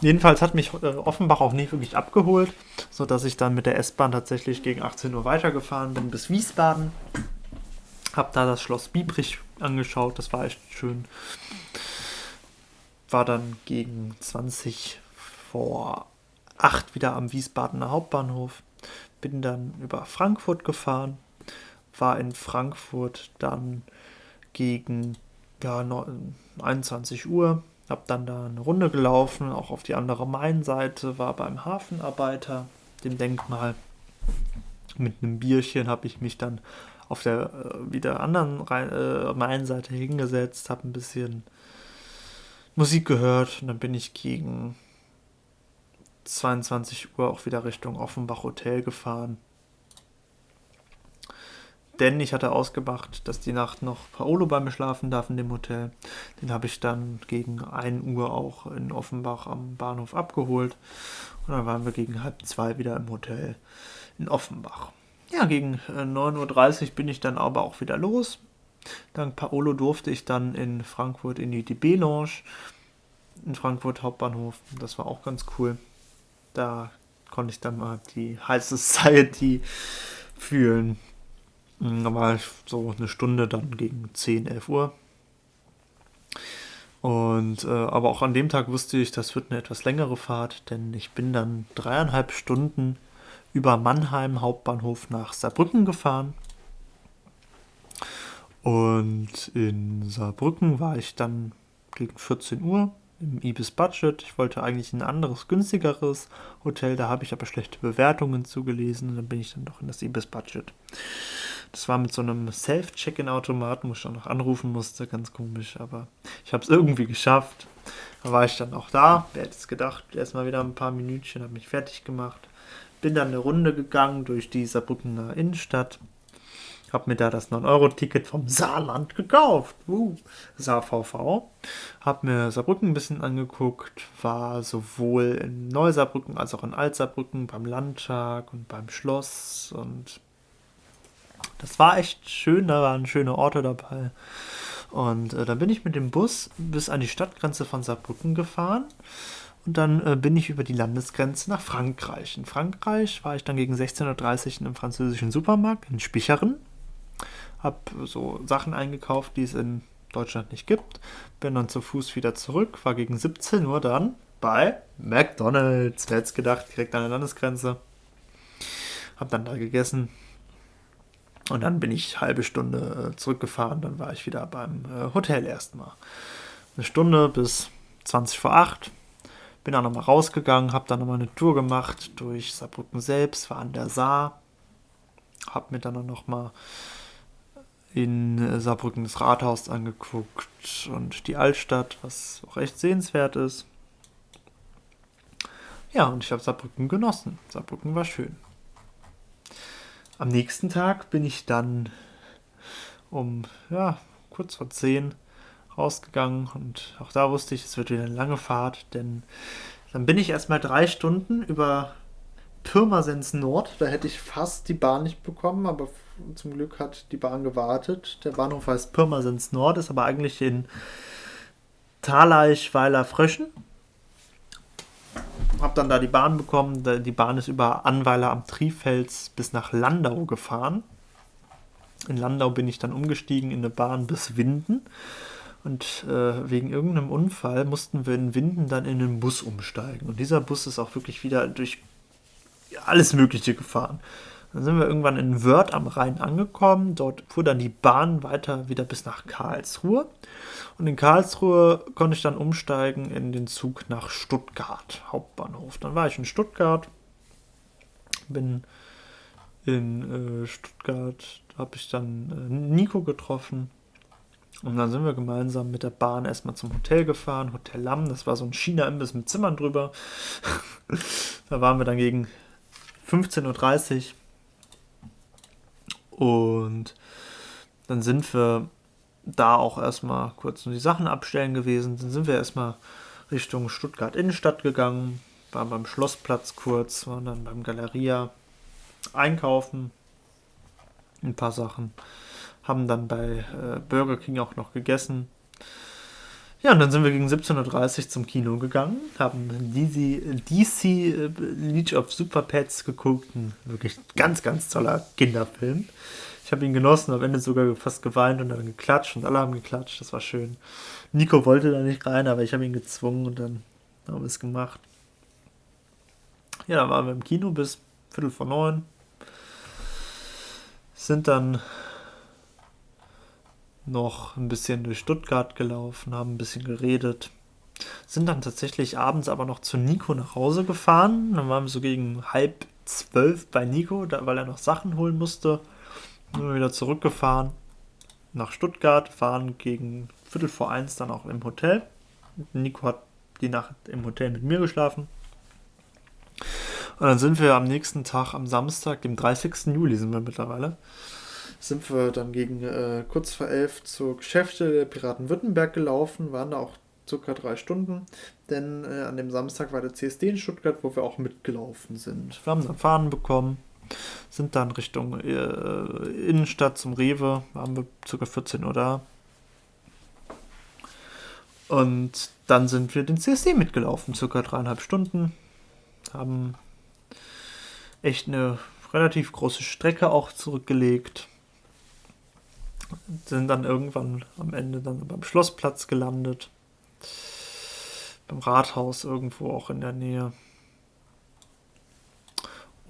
Jedenfalls hat mich äh, Offenbach auch nicht wirklich abgeholt, sodass ich dann mit der S-Bahn tatsächlich gegen 18 Uhr weitergefahren bin bis Wiesbaden. Hab da das Schloss Biebrich angeschaut, das war echt schön. War dann gegen 20 vor 8 wieder am Wiesbadener Hauptbahnhof. Bin dann über Frankfurt gefahren. War in Frankfurt dann gegen ja, 21 Uhr. Hab dann da eine Runde gelaufen, auch auf die andere Mainseite, war beim Hafenarbeiter, dem Denkmal. Mit einem Bierchen habe ich mich dann auf der äh, wieder anderen äh, Mainseite hingesetzt, habe ein bisschen Musik gehört und dann bin ich gegen 22 Uhr auch wieder Richtung Offenbach Hotel gefahren. Denn ich hatte ausgemacht, dass die Nacht noch Paolo bei mir schlafen darf in dem Hotel. Den habe ich dann gegen 1 Uhr auch in Offenbach am Bahnhof abgeholt. Und dann waren wir gegen halb zwei wieder im Hotel in Offenbach. Ja, gegen 9.30 äh, Uhr bin ich dann aber auch wieder los. Dank Paolo durfte ich dann in Frankfurt in die DB-Lounge in Frankfurt Hauptbahnhof. Das war auch ganz cool. Da konnte ich dann mal die High Society fühlen. Da war ich so eine Stunde dann gegen 10, 11 Uhr. Und äh, aber auch an dem Tag wusste ich, das wird eine etwas längere Fahrt, denn ich bin dann dreieinhalb Stunden über Mannheim Hauptbahnhof nach Saarbrücken gefahren. Und in Saarbrücken war ich dann gegen 14 Uhr im Ibis Budget. Ich wollte eigentlich ein anderes, günstigeres Hotel, da habe ich aber schlechte Bewertungen zugelesen und dann bin ich dann doch in das Ibis Budget. Das war mit so einem Self-Check-In-Automaten, wo ich auch noch anrufen musste, ganz komisch, aber ich habe es irgendwie geschafft. Da war ich dann auch da. Wer hätte es gedacht? Erstmal wieder ein paar Minütchen, habe mich fertig gemacht. Bin dann eine Runde gegangen durch die Saarbrückener Innenstadt habe mir da das 9-Euro-Ticket vom Saarland gekauft. Uh, SaarVV. Habe mir Saarbrücken ein bisschen angeguckt. War sowohl in Neusaarbrücken als auch in Altsaarbrücken beim Landtag und beim Schloss. Und das war echt schön. Da waren schöne Orte dabei. Und äh, dann bin ich mit dem Bus bis an die Stadtgrenze von Saarbrücken gefahren. Und dann äh, bin ich über die Landesgrenze nach Frankreich. In Frankreich war ich dann gegen 16.30 Uhr in einem französischen Supermarkt in Spicheren habe so Sachen eingekauft, die es in Deutschland nicht gibt. Bin dann zu Fuß wieder zurück, war gegen 17 Uhr dann bei McDonalds. Wer hätte gedacht, direkt an der Landesgrenze. Hab dann da gegessen. Und dann bin ich halbe Stunde äh, zurückgefahren. Dann war ich wieder beim äh, Hotel erstmal. Eine Stunde bis 20 vor 8. Bin dann nochmal rausgegangen, habe dann nochmal eine Tour gemacht durch Saarbrücken selbst, war an der Saar. Hab mir dann nochmal in Saarbrücken das Rathaus angeguckt und die Altstadt, was auch echt sehenswert ist. Ja, und ich habe Saarbrücken genossen. Saarbrücken war schön. Am nächsten Tag bin ich dann um, ja, kurz vor 10 rausgegangen und auch da wusste ich, es wird wieder eine lange Fahrt, denn dann bin ich erstmal drei Stunden über Pirmasens Nord, da hätte ich fast die Bahn nicht bekommen, aber zum Glück hat die Bahn gewartet. Der Bahnhof heißt Pirmasens Nord, ist aber eigentlich in Taleichweiler Fröschen. Hab dann da die Bahn bekommen. Die Bahn ist über Anweiler am Trifels bis nach Landau gefahren. In Landau bin ich dann umgestiegen in eine Bahn bis Winden. Und äh, wegen irgendeinem Unfall mussten wir in Winden dann in einen Bus umsteigen. Und dieser Bus ist auch wirklich wieder durch alles Mögliche gefahren. Dann sind wir irgendwann in Wörth am Rhein angekommen. Dort fuhr dann die Bahn weiter wieder bis nach Karlsruhe. Und in Karlsruhe konnte ich dann umsteigen in den Zug nach Stuttgart, Hauptbahnhof. Dann war ich in Stuttgart, bin in äh, Stuttgart, habe ich dann äh, Nico getroffen. Und dann sind wir gemeinsam mit der Bahn erstmal zum Hotel gefahren, Hotel Lamm, das war so ein China-Imbiss mit Zimmern drüber. da waren wir dann gegen 15.30 Uhr und dann sind wir da auch erstmal kurz nur die Sachen abstellen gewesen. Dann sind wir erstmal Richtung Stuttgart Innenstadt gegangen, waren beim Schlossplatz kurz, waren dann beim Galeria einkaufen, ein paar Sachen, haben dann bei äh, Burger King auch noch gegessen. Ja, und dann sind wir gegen 17.30 Uhr zum Kino gegangen, haben DC, DC äh, Leech of Super Pets geguckt. Ein wirklich ganz, ganz toller Kinderfilm. Ich habe ihn genossen, am Ende sogar fast geweint und dann geklatscht und alle haben geklatscht. Das war schön. Nico wollte da nicht rein, aber ich habe ihn gezwungen und dann haben wir es gemacht. Ja, dann waren wir im Kino bis Viertel vor neun. Sind dann noch ein bisschen durch Stuttgart gelaufen, haben ein bisschen geredet. Sind dann tatsächlich abends aber noch zu Nico nach Hause gefahren. Dann waren wir so gegen halb zwölf bei Nico, da, weil er noch Sachen holen musste. Sind wir wieder zurückgefahren nach Stuttgart, fahren gegen Viertel vor eins dann auch im Hotel. Nico hat die Nacht im Hotel mit mir geschlafen. Und dann sind wir am nächsten Tag, am Samstag, dem 30. Juli sind wir mittlerweile, sind wir dann gegen äh, kurz vor elf zur Geschäfte der Piraten Württemberg gelaufen, waren da auch circa drei Stunden, denn äh, an dem Samstag war der CSD in Stuttgart, wo wir auch mitgelaufen sind. Wir haben dann Fahnen bekommen, sind dann Richtung äh, Innenstadt zum Rewe, waren wir circa 14 Uhr da. Und dann sind wir den CSD mitgelaufen, circa dreieinhalb Stunden, haben echt eine relativ große Strecke auch zurückgelegt. Sind dann irgendwann am Ende dann beim Schlossplatz gelandet. Beim Rathaus irgendwo auch in der Nähe.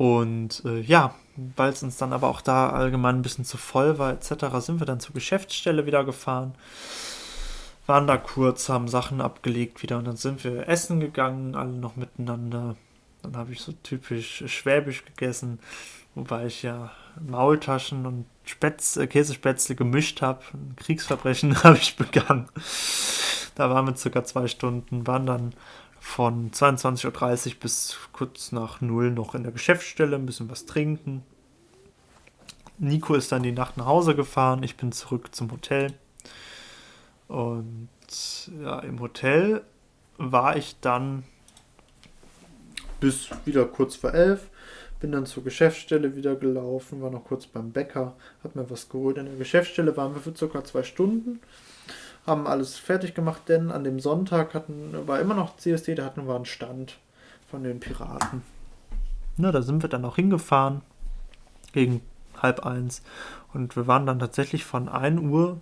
Und äh, ja, weil es uns dann aber auch da allgemein ein bisschen zu voll war, etc., sind wir dann zur Geschäftsstelle wieder gefahren. Waren da kurz, haben Sachen abgelegt wieder und dann sind wir essen gegangen, alle noch miteinander. Dann habe ich so typisch schwäbisch gegessen, wobei ich ja Maultaschen und Spätz, äh, Käsespätzle gemischt habe. Ein Kriegsverbrechen habe ich begangen. Da waren wir circa zwei Stunden, waren dann von 22.30 Uhr bis kurz nach null noch in der Geschäftsstelle, ein bisschen was trinken. Nico ist dann die Nacht nach Hause gefahren, ich bin zurück zum Hotel. Und ja, im Hotel war ich dann bis wieder kurz vor elf. Bin dann zur Geschäftsstelle wieder gelaufen, war noch kurz beim Bäcker, hab mir was geholt. In der Geschäftsstelle waren wir für circa zwei Stunden haben alles fertig gemacht, denn an dem Sonntag hatten, war immer noch CSD, da hatten wir einen Stand von den Piraten. Na, da sind wir dann auch hingefahren gegen halb eins und wir waren dann tatsächlich von 1 Uhr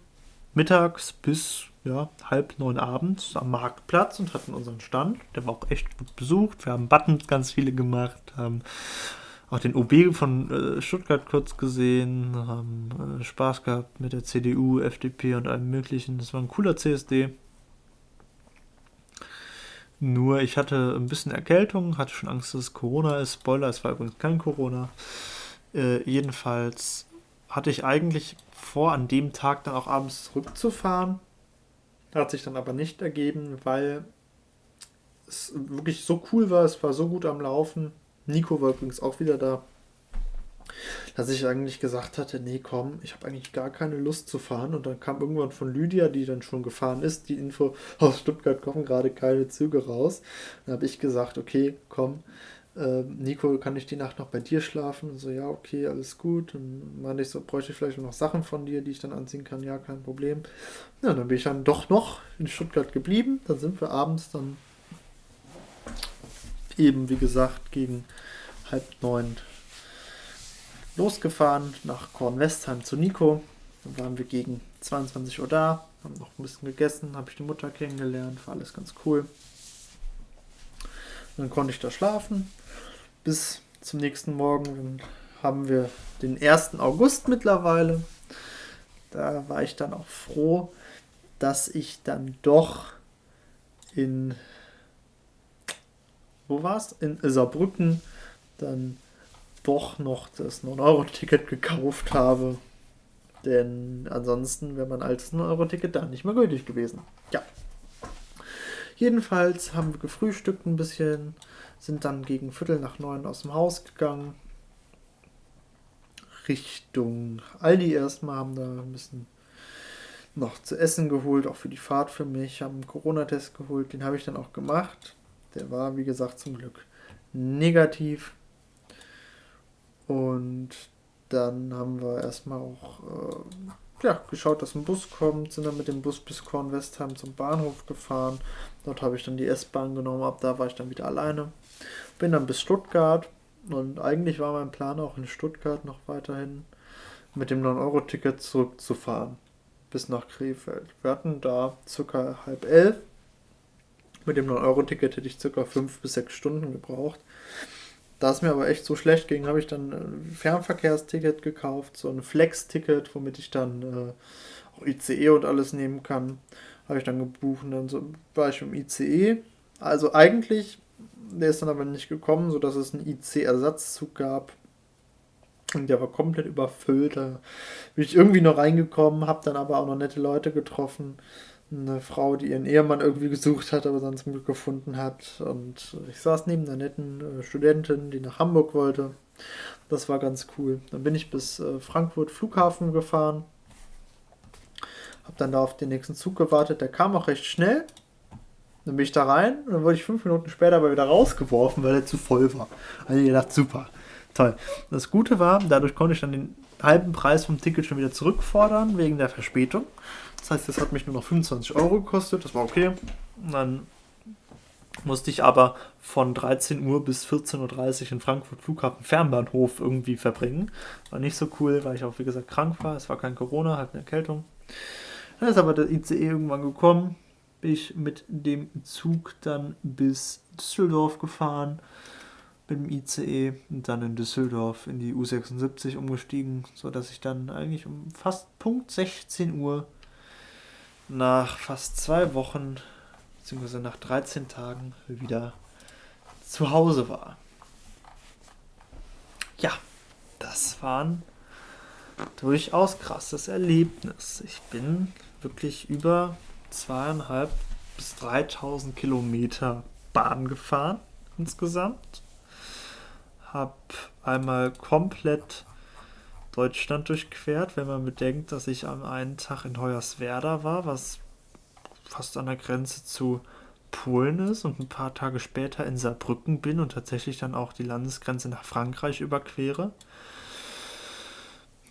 mittags bis ja, halb neun abends am Marktplatz und hatten unseren Stand. Der war auch echt gut besucht. Wir haben Buttons ganz viele gemacht, haben auch den OB von äh, Stuttgart kurz gesehen, haben äh, Spaß gehabt mit der CDU, FDP und allem möglichen. Das war ein cooler CSD. Nur ich hatte ein bisschen Erkältung, hatte schon Angst, dass es Corona ist. Spoiler, es war übrigens kein Corona. Äh, jedenfalls hatte ich eigentlich vor, an dem Tag dann auch abends zurückzufahren. Hat sich dann aber nicht ergeben, weil es wirklich so cool war, es war so gut am Laufen Nico war übrigens auch wieder da. Dass ich eigentlich gesagt hatte, nee, komm, ich habe eigentlich gar keine Lust zu fahren. Und dann kam irgendwann von Lydia, die dann schon gefahren ist, die Info, aus Stuttgart kommen gerade keine Züge raus. Dann habe ich gesagt, okay, komm, äh, Nico, kann ich die Nacht noch bei dir schlafen? Und so, ja, okay, alles gut. Und meinte ich so, bräuchte ich vielleicht noch Sachen von dir, die ich dann anziehen kann? Ja, kein Problem. Ja, dann bin ich dann doch noch in Stuttgart geblieben. Dann sind wir abends dann eben, wie gesagt, gegen halb neun losgefahren nach Kornwestheim zu Nico. Dann waren wir gegen 22 Uhr da, haben noch ein bisschen gegessen, habe ich die Mutter kennengelernt, war alles ganz cool. Dann konnte ich da schlafen bis zum nächsten Morgen. Dann haben wir den 1. August mittlerweile. Da war ich dann auch froh, dass ich dann doch in wo war es? In Saarbrücken dann doch noch das 9-Euro-Ticket gekauft habe. Denn ansonsten wäre mein altes 9-Euro-Ticket da nicht mehr gültig gewesen. Ja. Jedenfalls haben wir gefrühstückt ein bisschen, sind dann gegen Viertel nach neun aus dem Haus gegangen. Richtung Aldi erstmal, haben da ein bisschen noch zu essen geholt, auch für die Fahrt für mich, haben einen Corona-Test geholt, den habe ich dann auch gemacht. Der war, wie gesagt, zum Glück negativ. Und dann haben wir erstmal auch äh, ja, geschaut, dass ein Bus kommt, sind dann mit dem Bus bis Kornwestheim zum Bahnhof gefahren. Dort habe ich dann die S-Bahn genommen, ab da war ich dann wieder alleine. Bin dann bis Stuttgart und eigentlich war mein Plan auch in Stuttgart noch weiterhin mit dem 9-Euro-Ticket zurückzufahren bis nach Krefeld. Wir hatten da circa halb elf mit dem 9-Euro-Ticket hätte ich circa 5 bis 6 Stunden gebraucht. Da es mir aber echt so schlecht ging, habe ich dann ein Fernverkehrsticket gekauft, so ein Flex-Ticket, womit ich dann äh, auch ICE und alles nehmen kann. Habe ich dann gebucht und dann so, war ich im ICE. Also eigentlich, der ist dann aber nicht gekommen, sodass es einen IC-Ersatzzug gab. Und der war komplett überfüllt. Da bin ich irgendwie noch reingekommen, habe dann aber auch noch nette Leute getroffen eine Frau, die ihren Ehemann irgendwie gesucht hat, aber dann zum Glück gefunden hat. Und ich saß neben einer netten äh, Studentin, die nach Hamburg wollte. Das war ganz cool. Dann bin ich bis äh, Frankfurt Flughafen gefahren. Hab dann da auf den nächsten Zug gewartet. Der kam auch recht schnell. Dann bin ich da rein und dann wurde ich fünf Minuten später aber wieder rausgeworfen, weil er zu voll war. Also ich gedacht, super, toll. Das Gute war, dadurch konnte ich dann den halben Preis vom Ticket schon wieder zurückfordern, wegen der Verspätung. Das heißt, das hat mich nur noch 25 Euro gekostet, das war okay. Und dann musste ich aber von 13 Uhr bis 14.30 Uhr in Frankfurt Flughafen Fernbahnhof irgendwie verbringen. War nicht so cool, weil ich auch, wie gesagt, krank war. Es war kein Corona, halt eine Erkältung. Dann ist aber der ICE irgendwann gekommen. Bin ich mit dem Zug dann bis Düsseldorf gefahren. Mit dem ICE und dann in Düsseldorf in die U76 umgestiegen, sodass ich dann eigentlich um fast Punkt 16 Uhr nach fast zwei Wochen beziehungsweise nach 13 Tagen wieder zu Hause war. Ja, das war ein durchaus krasses Erlebnis. Ich bin wirklich über zweieinhalb bis 3000 Kilometer Bahn gefahren insgesamt. Hab einmal komplett Deutschland durchquert, wenn man bedenkt, dass ich am einen Tag in Hoyerswerda war, was fast an der Grenze zu Polen ist und ein paar Tage später in Saarbrücken bin und tatsächlich dann auch die Landesgrenze nach Frankreich überquere.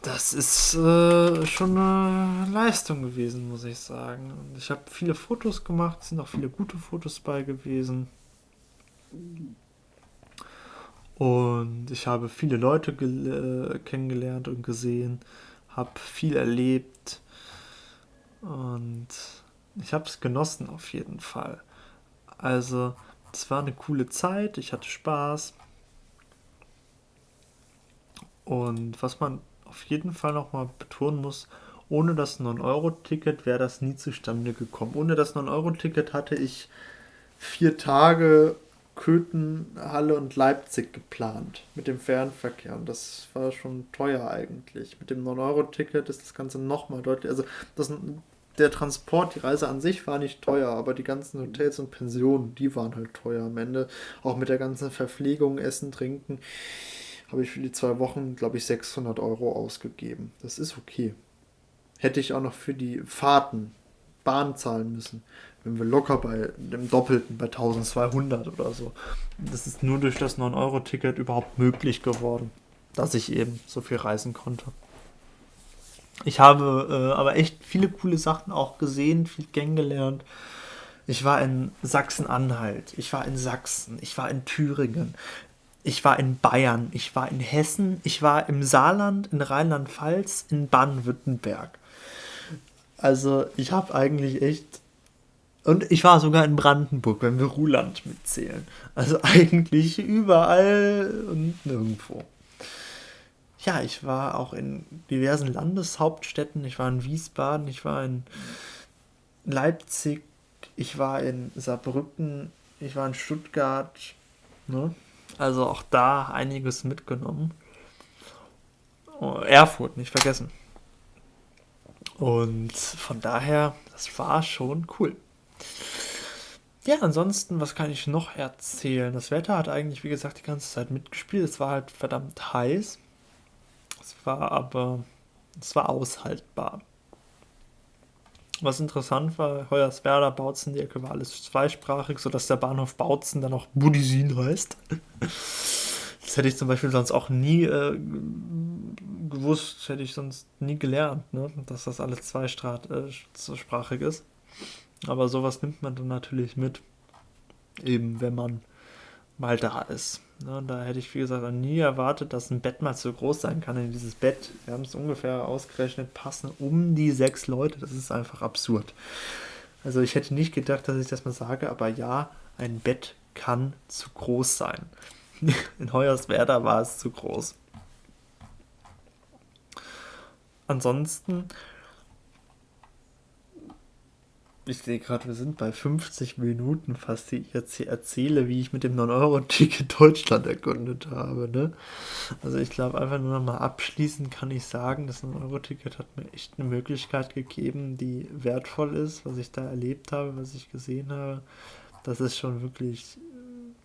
Das ist äh, schon eine Leistung gewesen, muss ich sagen. Ich habe viele Fotos gemacht, sind auch viele gute Fotos bei gewesen. Und ich habe viele Leute äh, kennengelernt und gesehen, habe viel erlebt. Und ich habe es genossen auf jeden Fall. Also, es war eine coole Zeit, ich hatte Spaß. Und was man auf jeden Fall nochmal betonen muss, ohne das 9-Euro-Ticket wäre das nie zustande gekommen. Ohne das 9-Euro-Ticket hatte ich vier Tage Köthen, Halle und Leipzig geplant mit dem Fernverkehr. Und das war schon teuer eigentlich. Mit dem 9-Euro-Ticket ist das Ganze nochmal deutlich. Also das der Transport, die Reise an sich war nicht teuer, aber die ganzen Hotels und Pensionen, die waren halt teuer am Ende. Auch mit der ganzen Verpflegung, Essen, Trinken, habe ich für die zwei Wochen, glaube ich, 600 Euro ausgegeben. Das ist okay. Hätte ich auch noch für die Fahrten Bahn zahlen müssen, wenn wir locker bei dem Doppelten, bei 1200 oder so. Das ist nur durch das 9-Euro-Ticket überhaupt möglich geworden, dass ich eben so viel reisen konnte. Ich habe äh, aber echt viele coole Sachen auch gesehen, viel kennengelernt. Ich war in Sachsen-Anhalt, ich war in Sachsen, ich war in Thüringen, ich war in Bayern, ich war in Hessen, ich war im Saarland, in Rheinland-Pfalz, in Baden-Württemberg. Also ich habe eigentlich echt... Und ich war sogar in Brandenburg, wenn wir Ruhland mitzählen. Also eigentlich überall und nirgendwo ja, ich war auch in diversen Landeshauptstädten. Ich war in Wiesbaden, ich war in Leipzig, ich war in Saarbrücken, ich war in Stuttgart. Ne? Also auch da einiges mitgenommen. Oh, Erfurt, nicht vergessen. Und von daher, das war schon cool. Ja, ansonsten, was kann ich noch erzählen? Das Wetter hat eigentlich, wie gesagt, die ganze Zeit mitgespielt. Es war halt verdammt heiß. Es war aber, es war aushaltbar. Was interessant war, Hoyerswerda, Bautzen, die Ecke war alles zweisprachig, sodass der Bahnhof Bautzen dann auch Budisin heißt. Das hätte ich zum Beispiel sonst auch nie äh, gewusst, hätte ich sonst nie gelernt, ne? dass das alles zweisprachig äh, ist. Aber sowas nimmt man dann natürlich mit, eben wenn man mal da ist. Ne, da hätte ich, wie gesagt, nie erwartet, dass ein Bett mal so groß sein kann in dieses Bett. Wir haben es ungefähr ausgerechnet, passen um die sechs Leute. Das ist einfach absurd. Also ich hätte nicht gedacht, dass ich das mal sage, aber ja, ein Bett kann zu groß sein. In Hoyerswerda war es zu groß. Ansonsten ich sehe gerade, wir sind bei 50 Minuten fast, die ich jetzt hier erzähle, wie ich mit dem 9-Euro-Ticket Deutschland erkundet habe. Ne? Also ich glaube, einfach nur noch mal abschließend kann ich sagen, das 9-Euro-Ticket hat mir echt eine Möglichkeit gegeben, die wertvoll ist, was ich da erlebt habe, was ich gesehen habe. Das ist schon wirklich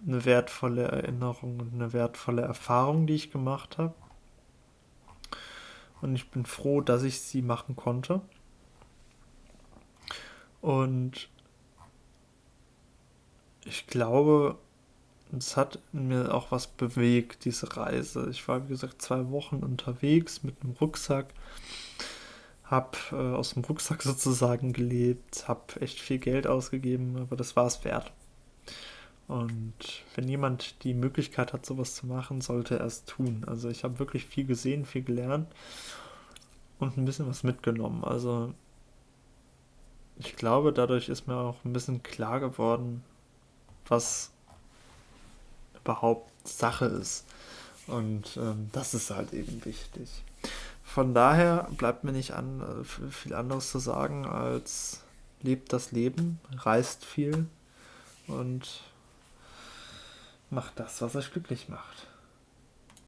eine wertvolle Erinnerung und eine wertvolle Erfahrung, die ich gemacht habe. Und ich bin froh, dass ich sie machen konnte. Und ich glaube, es hat mir auch was bewegt, diese Reise. Ich war, wie gesagt, zwei Wochen unterwegs mit einem Rucksack, habe äh, aus dem Rucksack sozusagen gelebt, habe echt viel Geld ausgegeben, aber das war es wert. Und wenn jemand die Möglichkeit hat, sowas zu machen, sollte er es tun. Also ich habe wirklich viel gesehen, viel gelernt und ein bisschen was mitgenommen. Also ich glaube, dadurch ist mir auch ein bisschen klar geworden, was überhaupt Sache ist. Und ähm, das ist halt eben wichtig. Von daher bleibt mir nicht an, äh, viel anderes zu sagen als lebt das Leben, reist viel und macht das, was euch glücklich macht.